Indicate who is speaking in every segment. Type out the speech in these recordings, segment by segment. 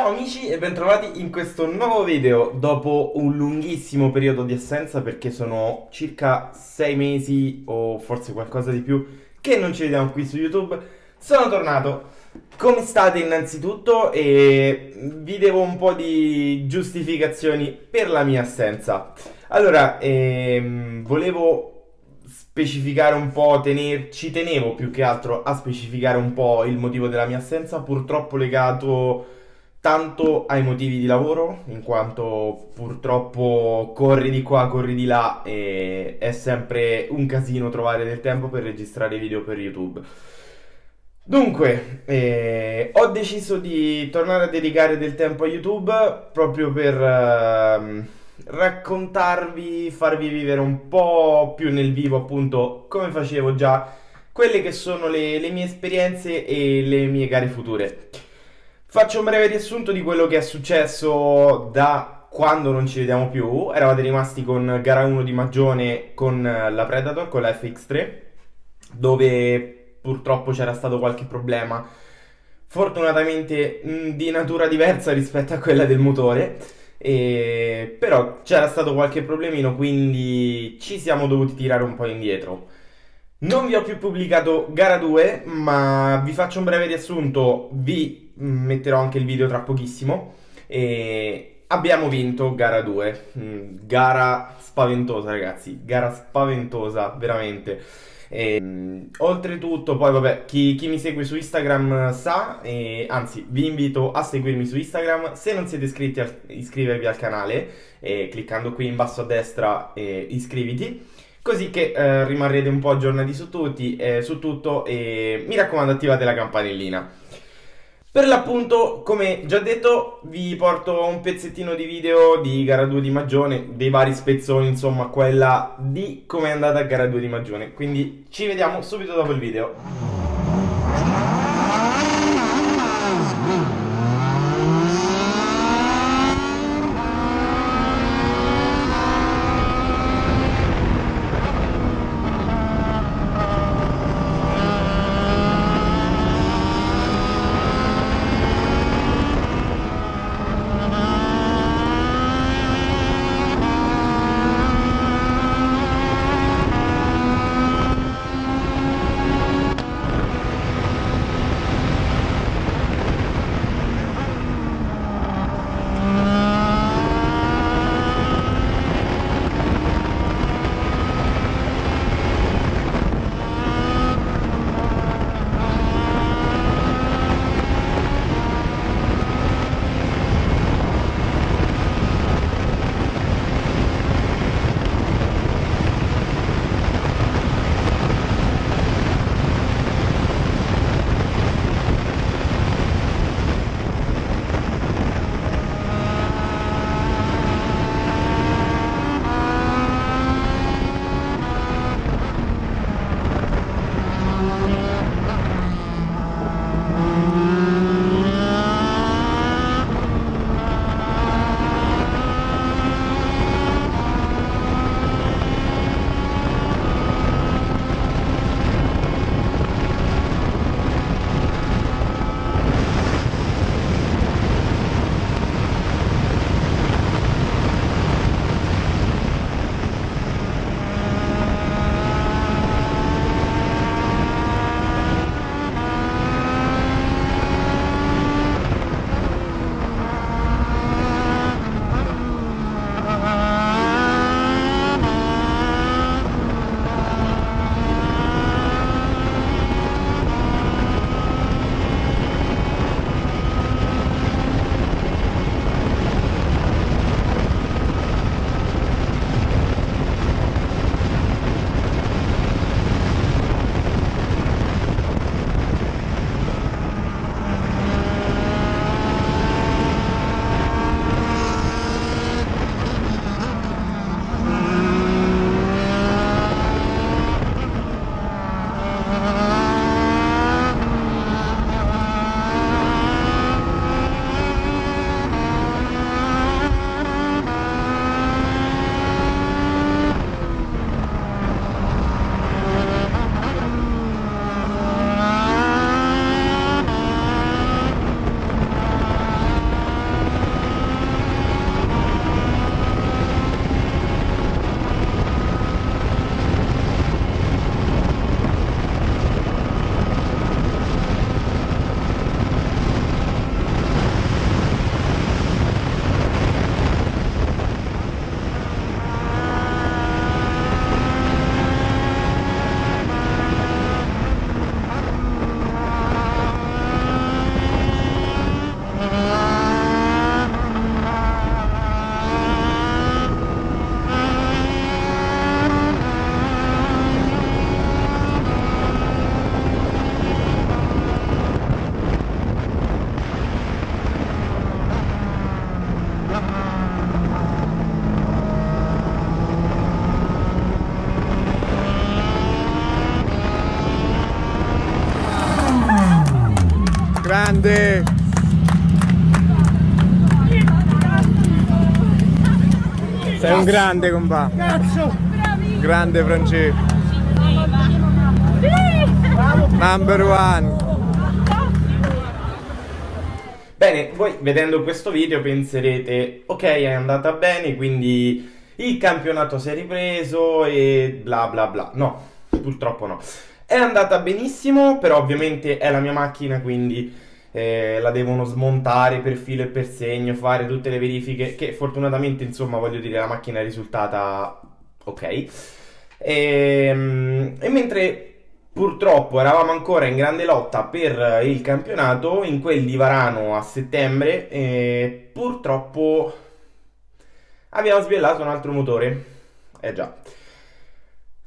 Speaker 1: Ciao amici e bentrovati in questo nuovo video dopo un lunghissimo periodo di assenza perché sono circa 6 mesi o forse qualcosa di più che non ci vediamo qui su YouTube. Sono tornato. Come state innanzitutto e vi devo un po' di giustificazioni per la mia assenza. Allora, ehm, volevo specificare un po', tener, ci tenevo più che altro a specificare un po' il motivo della mia assenza, purtroppo legato tanto ai motivi di lavoro, in quanto purtroppo corri di qua, corri di là e è sempre un casino trovare del tempo per registrare video per YouTube. Dunque, eh, ho deciso di tornare a dedicare del tempo a YouTube proprio per eh, raccontarvi, farvi vivere un po' più nel vivo appunto come facevo già quelle che sono le, le mie esperienze e le mie gare future. Faccio un breve riassunto di quello che è successo da quando non ci vediamo più. Eravate rimasti con gara 1 di Magione con la Predator, con la FX3, dove purtroppo c'era stato qualche problema. Fortunatamente mh, di natura diversa rispetto a quella del motore. E... Però c'era stato qualche problemino, quindi ci siamo dovuti tirare un po' indietro. Non vi ho più pubblicato gara 2, ma vi faccio un breve riassunto, vi metterò anche il video tra pochissimo. E abbiamo vinto gara 2, mm, gara spaventosa ragazzi, gara spaventosa, veramente. E, mm, oltretutto, poi vabbè, chi, chi, mi segue su Instagram sa, e, anzi vi invito a seguirmi su Instagram, se non siete iscritti a iscrivervi al canale, e, cliccando qui in basso a destra iscriviti così che eh, rimarrete un po' aggiornati su, tutti, eh, su tutto e mi raccomando attivate la campanellina. Per l'appunto, come già detto, vi porto un pezzettino di video di gara 2 di Magione, dei vari spezzoni, insomma, quella di come è andata gara 2 di Magione. Quindi ci vediamo subito dopo il video.
Speaker 2: Grande compà! Cazzo! Grande Francesco! Number one!
Speaker 1: Bene, voi vedendo questo video penserete, ok è andata bene, quindi il campionato si è ripreso e bla bla bla. No, purtroppo no. È andata benissimo, però ovviamente è la mia macchina, quindi eh, la devono smontare per filo e per segno, fare tutte le verifiche, che fortunatamente, insomma, voglio dire, la macchina è risultata ok. E, ehm, e mentre purtroppo eravamo ancora in grande lotta per il campionato, in quel di Varano a settembre, e purtroppo abbiamo sbiellato un altro motore. Eh già.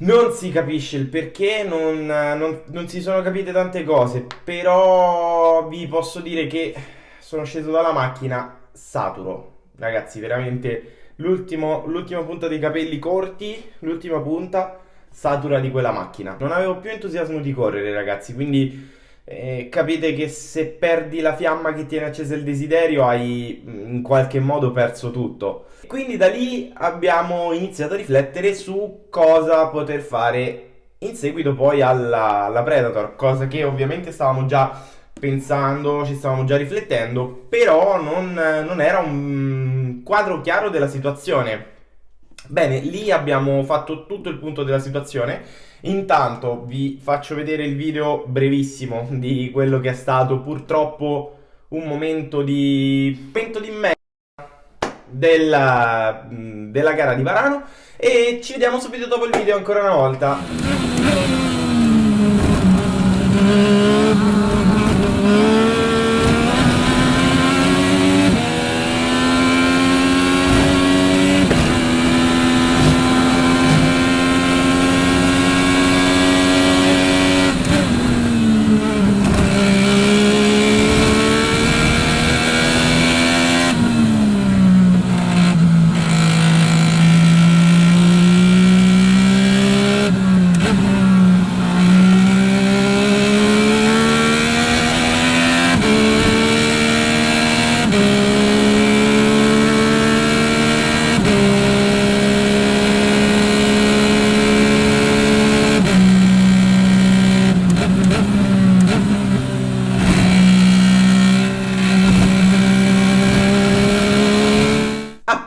Speaker 1: Non si capisce il perché, non, non, non, si sono capite tante cose, però vi posso dire che sono sceso dalla macchina saturo. Ragazzi, veramente l'ultima punta dei capelli corti, l'ultima punta satura di quella macchina. Non avevo più entusiasmo di correre, ragazzi, quindi eh, capite che se perdi la fiamma che tiene accesa il desiderio hai mm, in qualche modo perso tutto. Quindi da lì abbiamo iniziato a riflettere su cosa poter fare in seguito poi alla, alla Predator, cosa che ovviamente stavamo già pensando, ci stavamo già riflettendo, però non, non era un quadro chiaro della situazione. Bene, lì abbiamo fatto tutto il punto della situazione Intanto vi faccio vedere il video brevissimo di quello che è stato purtroppo un momento di pento di merda della, della gara di Varano e ci vediamo subito dopo il video ancora una volta.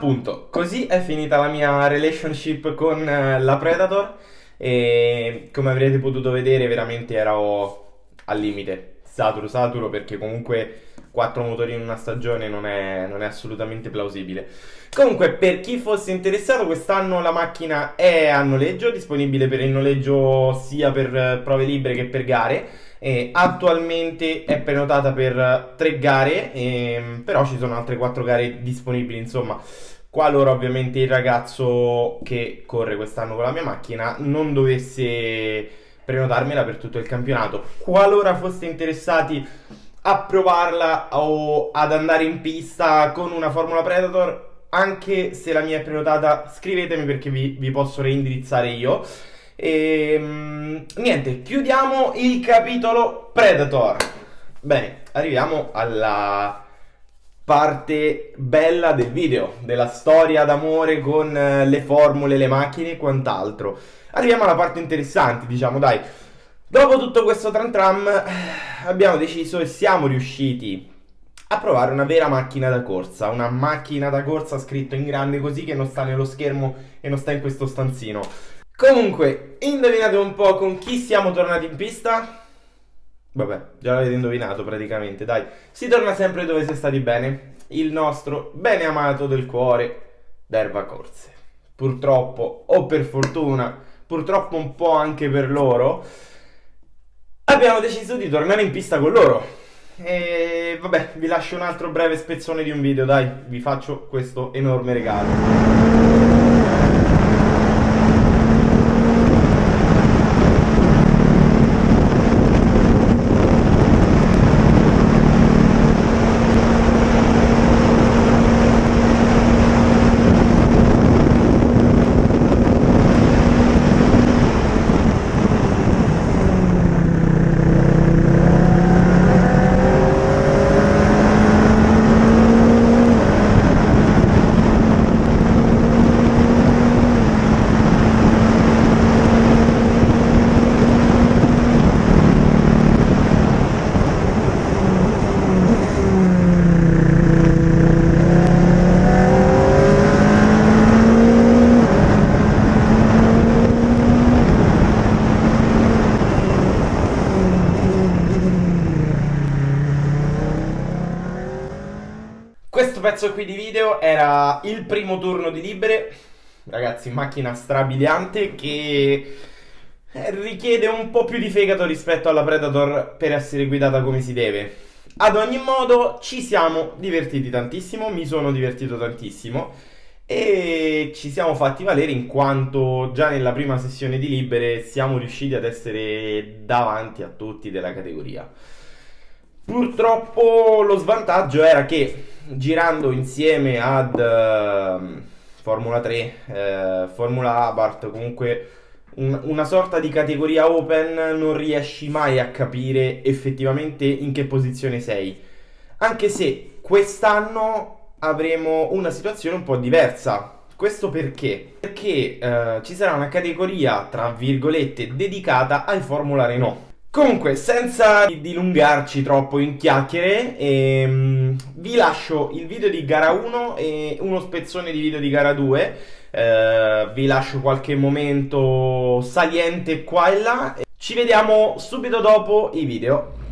Speaker 1: Appunto, così è finita la mia relationship con eh, la Predator e come avrete potuto vedere veramente ero al limite, saturo saturo perché comunque 4 motori in una stagione non è, non è assolutamente plausibile. Comunque per chi fosse interessato quest'anno la macchina è a noleggio, disponibile per il noleggio sia per eh, prove libere che per gare attualmente è prenotata per tre gare, ehm, però ci sono altre quattro gare disponibili, insomma. Qualora ovviamente il ragazzo che corre quest'anno con la mia macchina non dovesse prenotarmela per tutto il campionato. Qualora foste interessati a provarla o ad andare in pista con una Formula Predator, anche se la mia è prenotata, scrivetemi perché vi, vi posso reindirizzare io. E ehm, niente, chiudiamo il capitolo Predator. Bene, arriviamo alla parte bella del video, della storia d'amore con eh, le formule, le macchine e quant'altro. Arriviamo alla parte interessante, diciamo, dai. Dopo tutto questo tram tram eh, abbiamo deciso e siamo riusciti a provare una vera macchina da corsa, una macchina da corsa scritto in grande così che non sta nello schermo e non sta in questo stanzino. Comunque, indovinate un po' con chi siamo tornati in pista? Vabbè, già l'avete indovinato praticamente, dai. Si torna sempre dove si è stati bene. Il nostro bene amato del cuore, d'Erba Corse. Purtroppo, o per fortuna, purtroppo un po' anche per loro, abbiamo deciso di tornare in pista con loro. E vabbè, vi lascio un altro breve spezzone di un video, dai. Vi faccio questo enorme regalo. Pezzo qui di video era il primo turno di libere, ragazzi, macchina strabiliante che eh, richiede un po' più di fegato rispetto alla Predator per essere guidata come si deve. Ad ogni modo ci siamo divertiti tantissimo, mi sono divertito tantissimo e ci siamo fatti valere in quanto già nella prima sessione di libere siamo riusciti ad essere davanti a tutti della categoria. Purtroppo lo svantaggio era che girando insieme ad uh, Formula 3, uh, Formula Abarth, comunque un, una sorta di categoria open, non riesci mai a capire effettivamente in che posizione sei. Anche se quest'anno avremo una situazione un po' diversa. Questo perché? Perché uh, ci sarà una categoria, tra virgolette, dedicata ai Formula Renault. Comunque, senza dilungarci troppo in chiacchiere, ehm, vi lascio il video di gara 1 e uno spezzone di video di gara 2. Eh, vi lascio qualche momento saliente qua e là. Ci vediamo subito dopo i video.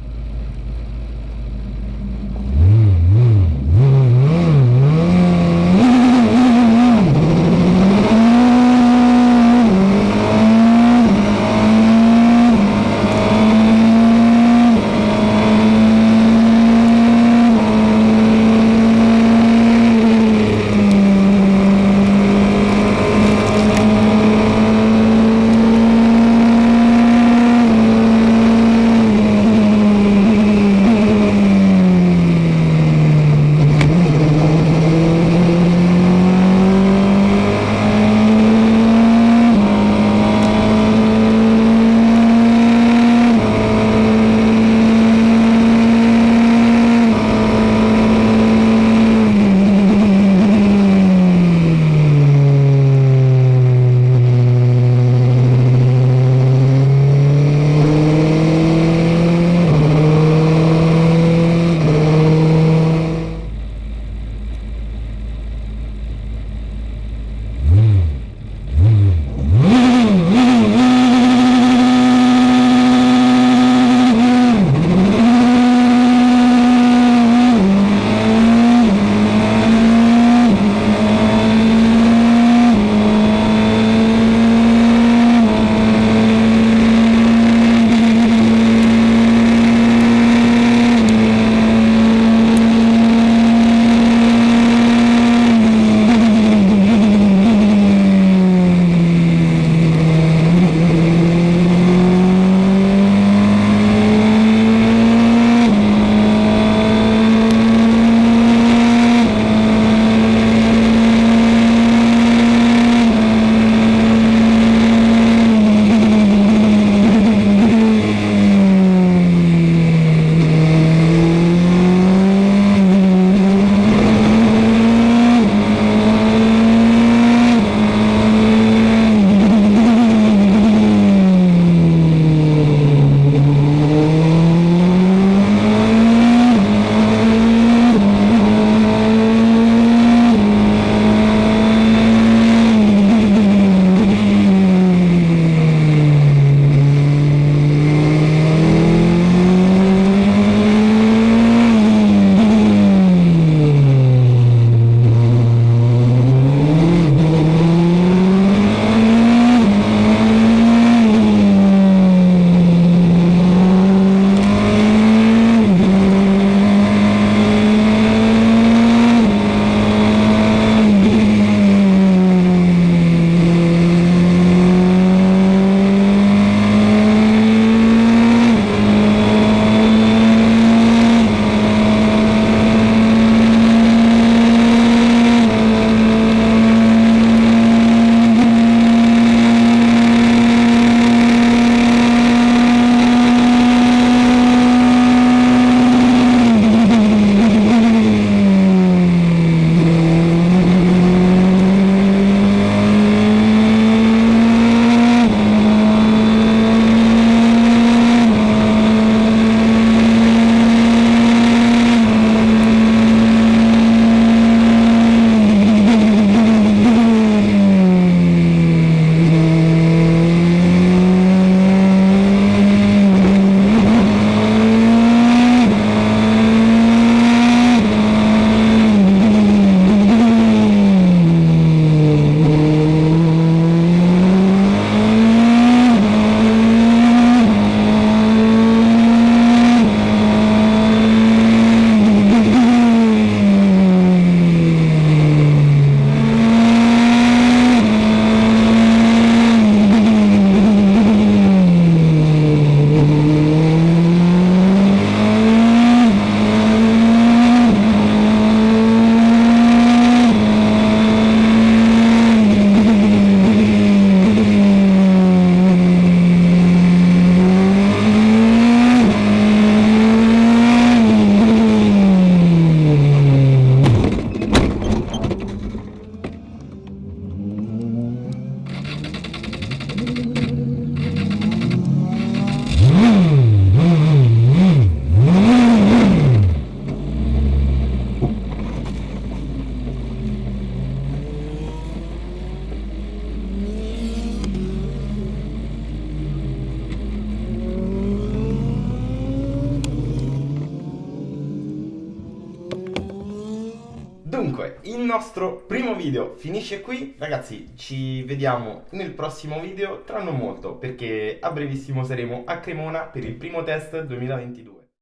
Speaker 1: Nostro primo video finisce qui. Ragazzi, ci vediamo nel prossimo video tra non molto, perché a brevissimo saremo a Cremona per il primo test 2022.